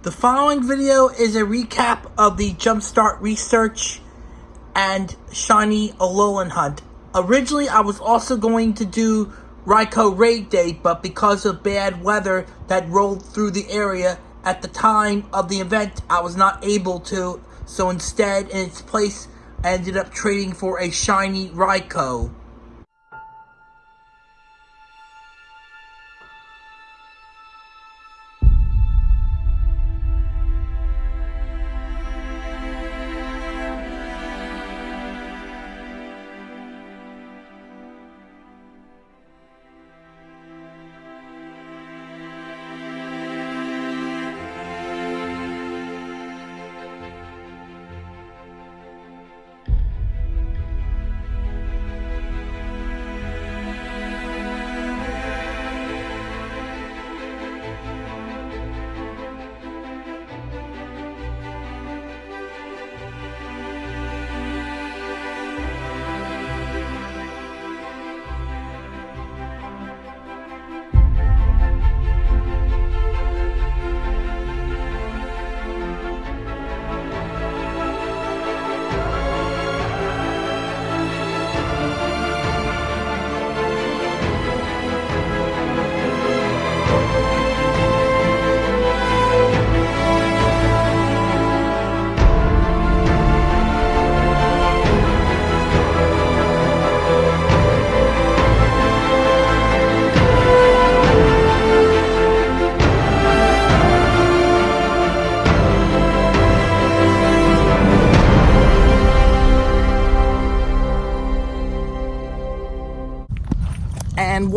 The following video is a recap of the Jumpstart Research and Shiny Alolan Hunt. Originally, I was also going to do Raikou Raid Day, but because of bad weather that rolled through the area at the time of the event, I was not able to. So instead, in its place, I ended up trading for a Shiny Raikou.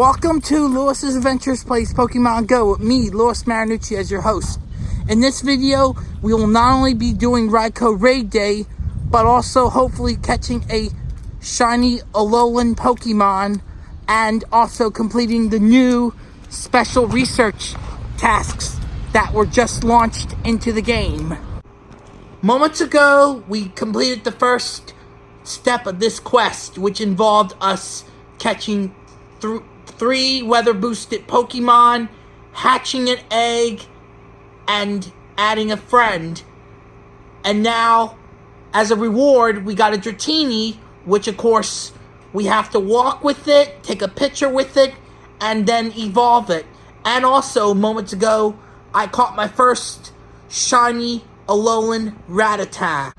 Welcome to Lewis's Adventures Plays Pokemon Go with me, Lewis Marinucci, as your host. In this video, we will not only be doing Raikou Raid Day, but also hopefully catching a shiny Alolan Pokemon and also completing the new special research tasks that were just launched into the game. Moments ago, we completed the first step of this quest, which involved us catching th- three weather boosted Pokemon, hatching an egg, and adding a friend. And now, as a reward, we got a Dratini, which of course we have to walk with it, take a picture with it, and then evolve it. And also, moments ago, I caught my first shiny Alolan Rattata.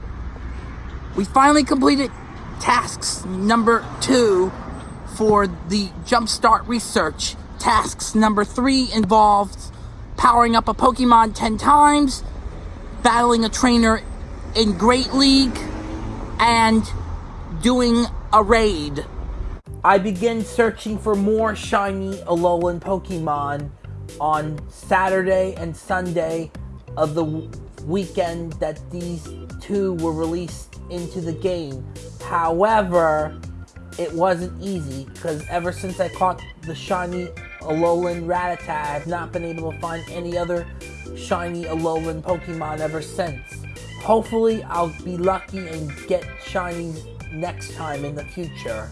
We finally completed tasks number two for the Jumpstart research. Tasks number three involved powering up a Pokemon 10 times, battling a trainer in Great League, and doing a raid. I begin searching for more shiny Alolan Pokemon on Saturday and Sunday of the weekend that these two were released into the game. However, it wasn't easy because ever since I caught the shiny Alolan Rattata, I have not been able to find any other shiny Alolan Pokemon ever since. Hopefully, I'll be lucky and get shinies next time in the future.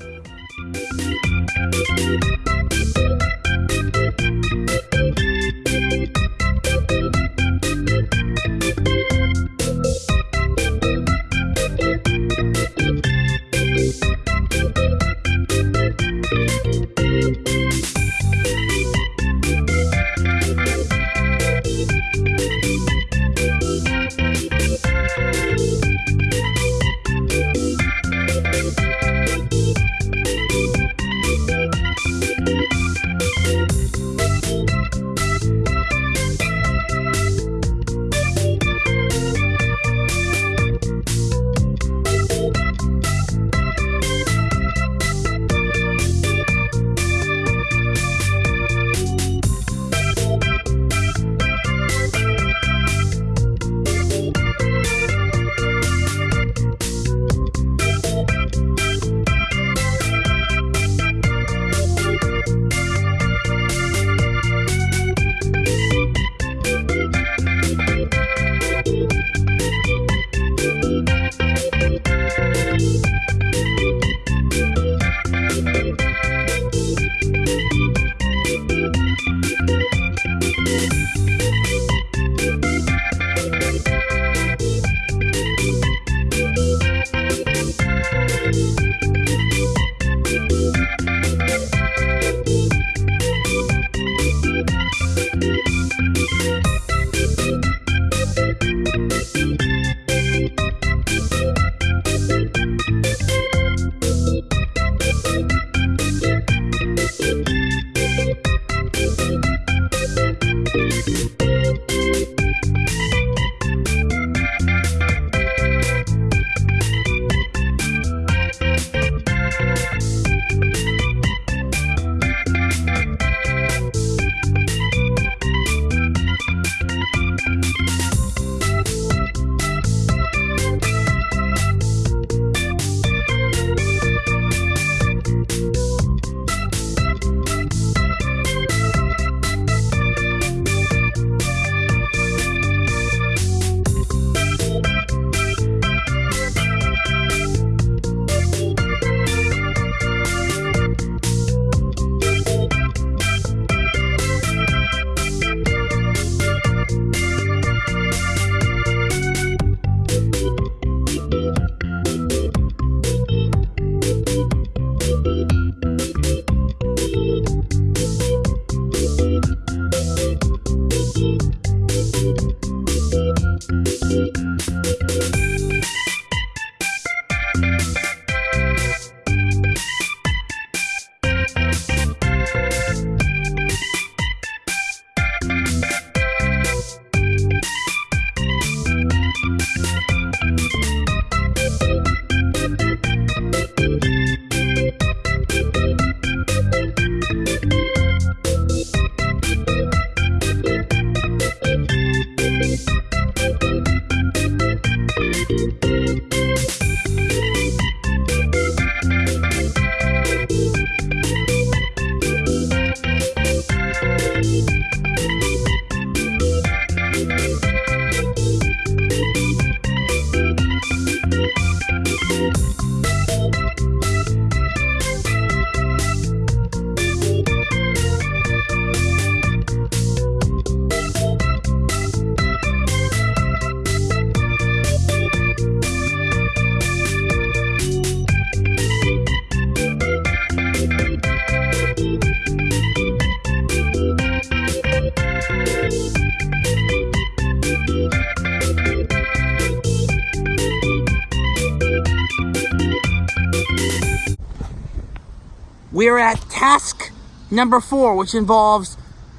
We're at task number four, which involves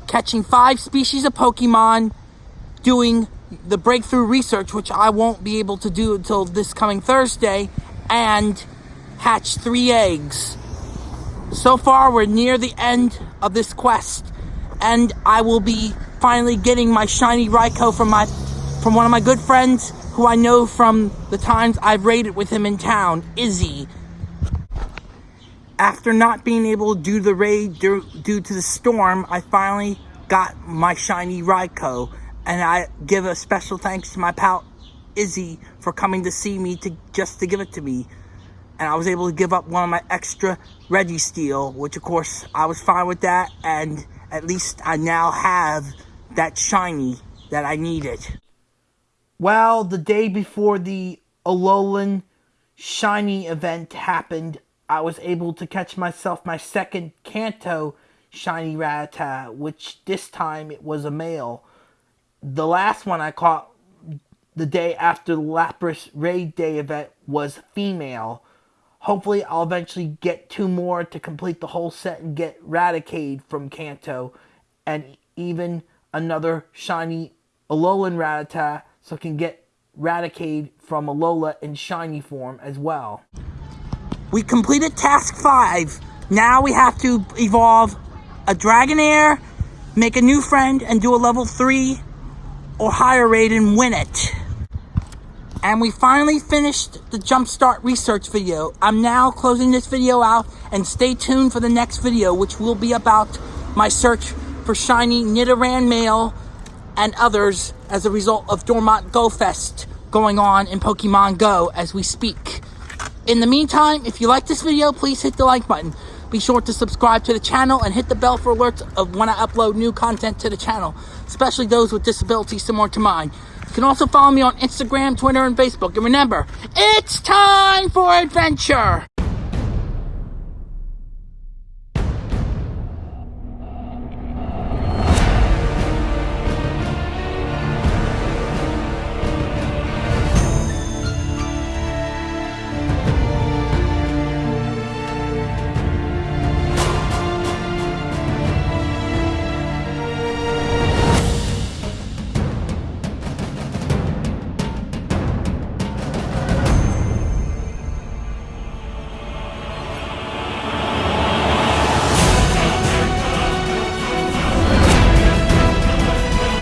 catching five species of Pokemon, doing the breakthrough research, which I won't be able to do until this coming Thursday, and hatch three eggs. So far, we're near the end of this quest, and I will be finally getting my shiny Raikou from my from one of my good friends who I know from the times I've raided with him in town, Izzy after not being able to do the raid due, due to the storm, I finally got my shiny Raikou. And I give a special thanks to my pal Izzy for coming to see me to just to give it to me. And I was able to give up one of my extra Registeel, which of course I was fine with that. And at least I now have that shiny that I needed. Well, the day before the Alolan shiny event happened, I was able to catch myself my second Kanto shiny Rattata, which this time it was a male. The last one I caught the day after the Lapras Raid Day event was female. Hopefully I'll eventually get two more to complete the whole set and get Raticate from Kanto and even another shiny Alolan Rattata so I can get Raticate from Alola in shiny form as well. We completed task five. Now we have to evolve a Dragonair, make a new friend, and do a level three or higher raid and win it. And we finally finished the Jumpstart research video. I'm now closing this video out and stay tuned for the next video, which will be about my search for shiny Nidoran male and others as a result of Dortmund Go Fest going on in Pokemon Go as we speak. In the meantime, if you like this video, please hit the like button. Be sure to subscribe to the channel and hit the bell for alerts of when I upload new content to the channel, especially those with disabilities similar to mine. You can also follow me on Instagram, Twitter, and Facebook. And remember, it's time for adventure!